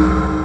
you.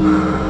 Música